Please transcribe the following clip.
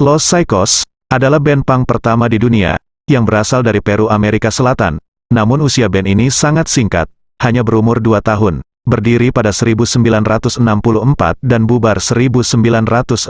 Los Psychos adalah band punk pertama di dunia yang berasal dari Peru, Amerika Selatan. Namun usia band ini sangat singkat, hanya berumur 2 tahun, berdiri pada 1964 dan bubar 1966.